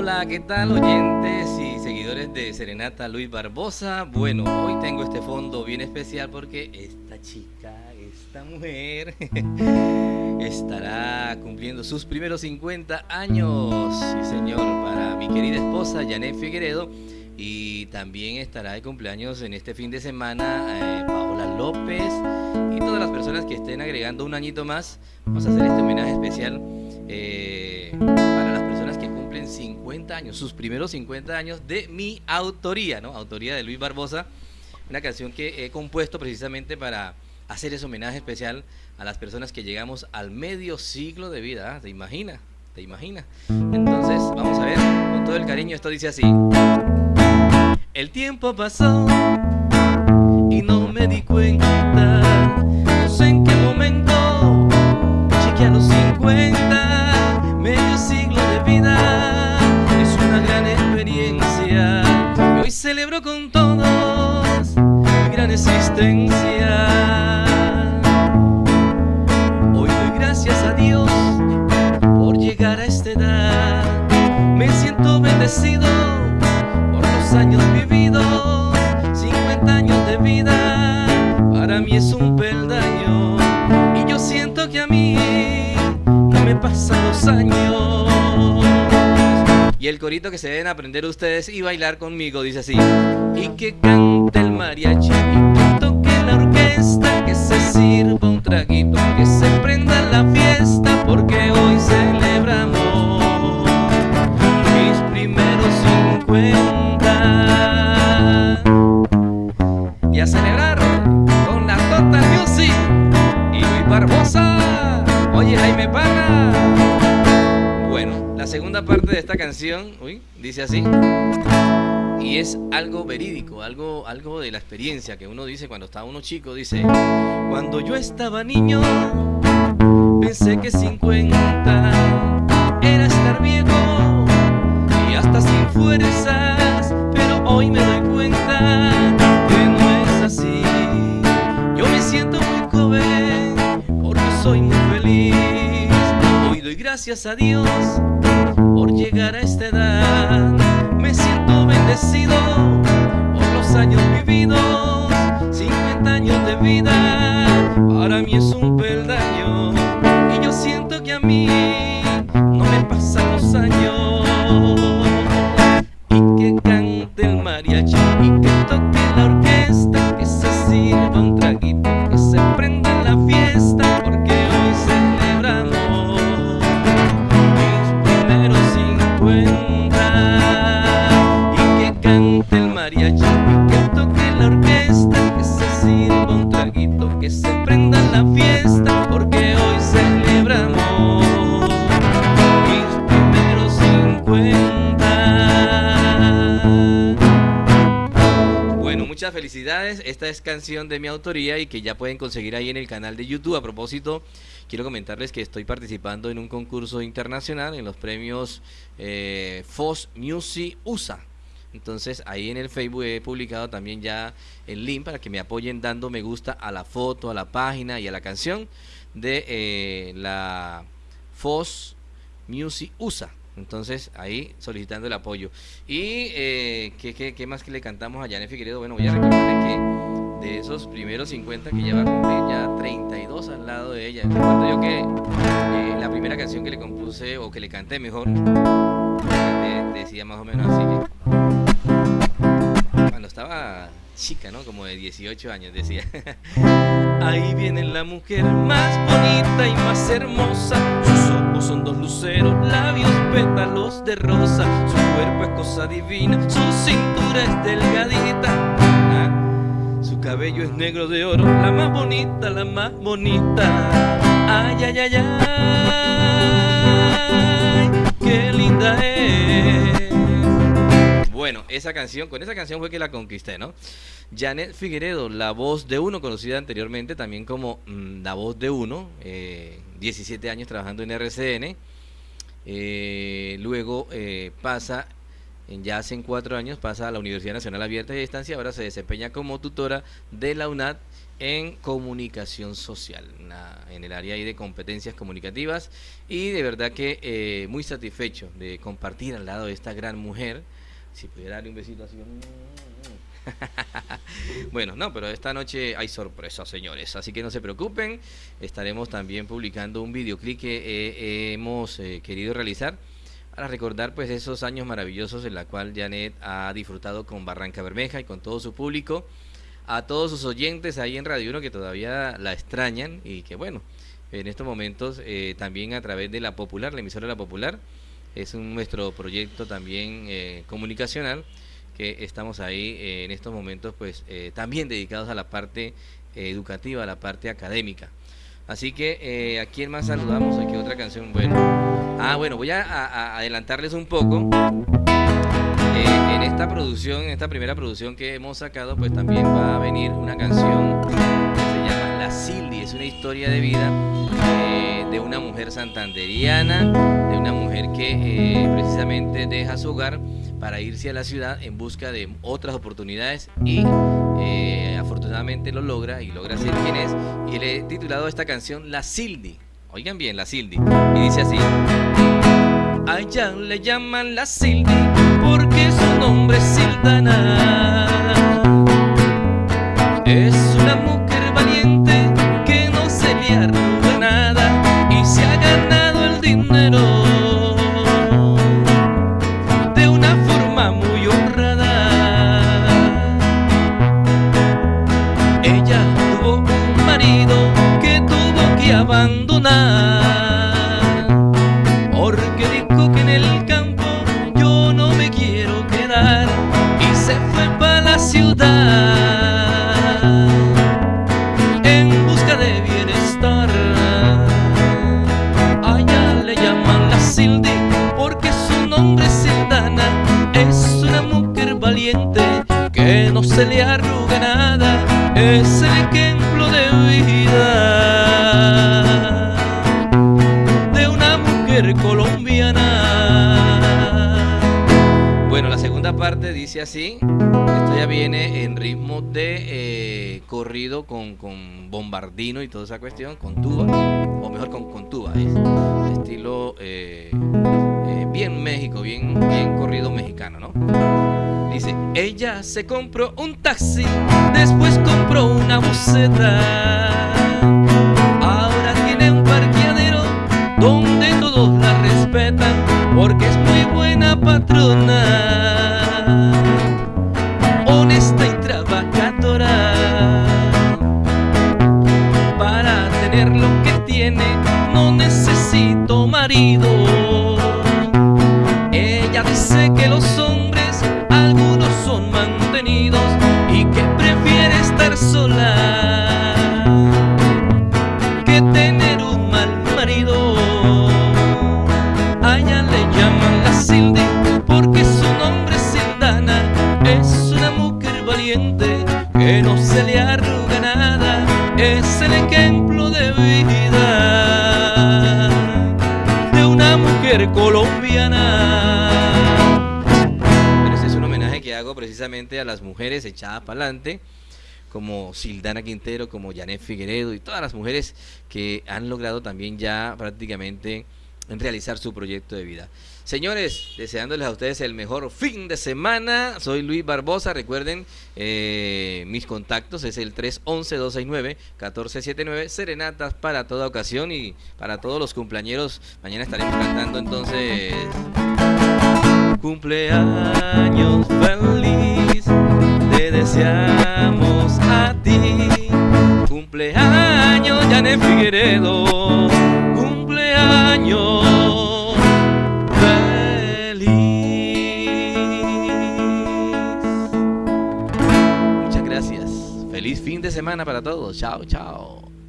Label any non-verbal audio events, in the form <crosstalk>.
Hola, ¿qué tal oyentes y seguidores de Serenata Luis Barbosa? Bueno, hoy tengo este fondo bien especial porque esta chica, esta mujer, <laughs> estará cumpliendo sus primeros 50 años. Sí, señor, para mi querida esposa Janet Figueredo. Y también estará de cumpleaños en este fin de semana eh, Paola López y todas las personas que estén agregando un añito más. Vamos a hacer este homenaje especial eh, 50 años, sus primeros 50 años de mi autoría, ¿no? Autoría de Luis Barbosa, una canción que he compuesto precisamente para hacer ese homenaje especial a las personas que llegamos al medio siglo de vida. ¿ah? ¿Te imaginas? ¿Te imaginas? Entonces, vamos a ver, con todo el cariño, esto dice así. El tiempo pasó y no me di cuenta, existencia. Hoy doy gracias a Dios por llegar a esta edad, me siento bendecido por los años vividos, 50 años de vida, para mí es un peldaño y yo siento que a mí no me pasan los años. Y el corito que se deben aprender ustedes y bailar conmigo dice así: Y que cante mariachi, y que toque la orquesta, que se sirva un traguito, que se prenda la fiesta, porque hoy celebramos mis primeros 50. Y a celebrar con la Total Music y Luis Barbosa. Oye, Jaime Parra. Bueno, la segunda parte de esta canción, uy, dice así. Y es algo verídico, algo, algo de la experiencia que uno dice cuando está uno chico. Dice, cuando yo estaba niño, pensé que 50 era estar viejo y hasta sin fuerzas, pero hoy me doy cuenta que no es así. Yo me siento muy joven porque soy muy feliz. Hoy doy gracias a Dios por llegar a esta edad. Bendecido por los años vividos, 50 años de vida. Para mí es un peldaño y yo siento que a mí no me pasan los años. Y que cante el mariachi y que toque la orquesta, que se sirva un traguito, que se prenda la fiesta, Felicidades. Esta es canción de mi autoría y que ya pueden conseguir ahí en el canal de YouTube. A propósito, quiero comentarles que estoy participando en un concurso internacional en los premios eh, FOS Music USA. Entonces ahí en el Facebook he publicado también ya el link para que me apoyen dando me gusta a la foto, a la página y a la canción de eh, la FOS Music USA. Entonces ahí solicitando el apoyo. Y eh, ¿qué, qué, qué más que le cantamos a Janet Figueredo? Bueno, voy a recordarle que de esos primeros 50 que lleva a cumplir ya 32 al lado de ella. Recuerdo yo que eh, la primera canción que le compuse o que le canté mejor de- decía más o menos así que cuando estaba chica, ¿no? Como de 18 años decía. <laughs> Ahí viene la mujer más bonita y más hermosa. Sus son dos luceros, labios pétalos de rosa. Su cuerpo es cosa divina, su cintura es delgadita. Ah, Su cabello es negro de oro, la más bonita, la más bonita. Ay, ay, ay, ay, qué linda es. Esa canción, con esa canción fue que la conquisté, ¿no? Janet Figueredo, la voz de uno, conocida anteriormente también como mm, la voz de uno, eh, 17 años trabajando en RCN. Eh, luego eh, pasa, ya hace cuatro años, pasa a la Universidad Nacional Abierta y Distancia, ahora se desempeña como tutora de la UNAD en comunicación social, en el área de competencias comunicativas y de verdad que eh, muy satisfecho de compartir al lado de esta gran mujer. Si pudiera darle un besito así. <laughs> bueno, no, pero esta noche hay sorpresas, señores, así que no se preocupen. Estaremos también publicando un videoclip que eh, hemos eh, querido realizar para recordar pues esos años maravillosos en la cual Janet ha disfrutado con Barranca Bermeja y con todo su público a todos sus oyentes ahí en Radio 1 que todavía la extrañan y que bueno, en estos momentos eh, también a través de la Popular, la emisora de la Popular, es un, nuestro proyecto también eh, comunicacional que estamos ahí eh, en estos momentos pues también dedicados a la parte educativa, a la parte académica. Así que a quién más saludamos, aquí otra canción, bueno. Ah, bueno, voy a adelantarles un poco en esta producción, en esta primera producción que hemos sacado, pues también va a venir una canción que se llama La Sildi. Es una historia de vida eh, una mujer santanderiana, de una mujer que eh, precisamente deja su hogar para irse a la ciudad en busca de otras oportunidades y eh, afortunadamente lo logra y logra ser quien es. Y le he titulado esta canción La Sildi. Oigan bien, La Sildi. Y dice así. A ella le llaman La Sildi porque su nombre es Sildana. Es que no se le arruga nada. Es el ejemplo de vida de una mujer colombiana. Bueno, la segunda parte dice así ya viene en ritmo de eh, corrido con, bombardino y toda esa cuestión, con tuba, o mejor con, con tuba, es estilo eh, eh, bien México, bien, bien corrido mexicano, ¿no? Dice, ella se compró un taxi, después compró una buceta. Ahora tiene un parqueadero donde todos la respetan porque es muy buena patrona. no necesito marido. Llaman la Sildi porque su nombre es Sildana, es una mujer valiente que no se le arruga nada, es el ejemplo de vida. colombiana. este es un homenaje que hago precisamente a las mujeres echadas para adelante, como Sildana Quintero, como Janet Figueredo y todas las mujeres que han logrado también ya prácticamente realizar su proyecto de vida. Señores, deseándoles a ustedes el mejor fin de semana. Soy Luis Barbosa. Recuerden, eh, mis contactos es el 311-269-1479. Serenatas para toda ocasión y para todos los cumpleaños. Mañana estaremos cantando entonces. Cumpleaños feliz, te deseamos a ti. Cumpleaños, Janet Figueredo. Semana para todos. Chao, chao.